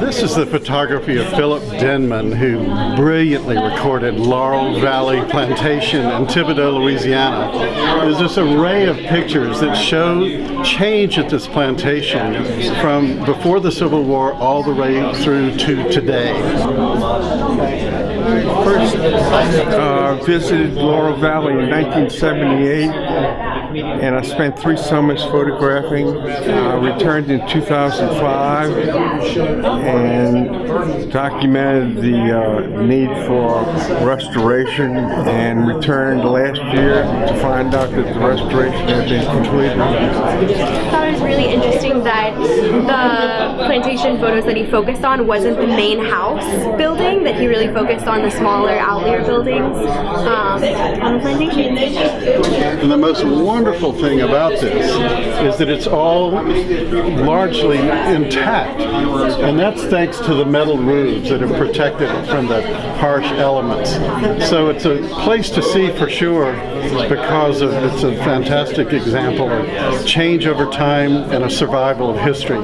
This is the photography of Philip Denman, who brilliantly recorded Laurel Valley Plantation in Thibodaux, Louisiana. There's this array of pictures that show change at this plantation from before the Civil War all the way through to today. First uh, visited Laurel Valley in 1978 and I spent three summers photographing. Uh, returned in 2005 and documented the uh, need for restoration and returned last year to find out that the restoration had been completed. I thought it was really interesting that the plantation photos that he focused on wasn't the main house building, that he really focused on the smaller outlier buildings um, on the plantation. And the most wonderful thing about this is that it's all largely intact. And that's thanks to the metal roofs that have protected it from the harsh elements. So it's a place to see for sure because of it's a fantastic example of change over time and a survival of history.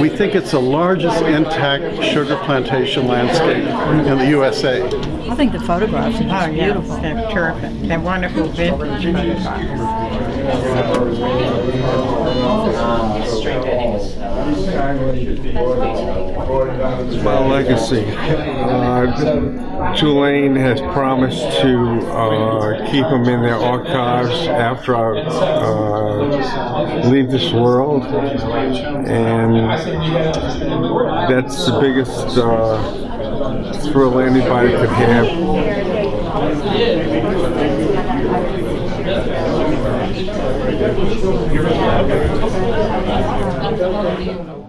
We think it's the largest intact sugar plantation landscape in the USA. I think the photographs are yeah, beautiful. they're terrific. They're wonderful vintage photographs. It's my legacy. Uh, Tulane has promised to uh, keep them in their archives after I uh, leave this world, and that's the biggest uh, thrill anybody could have. You're right. Okay.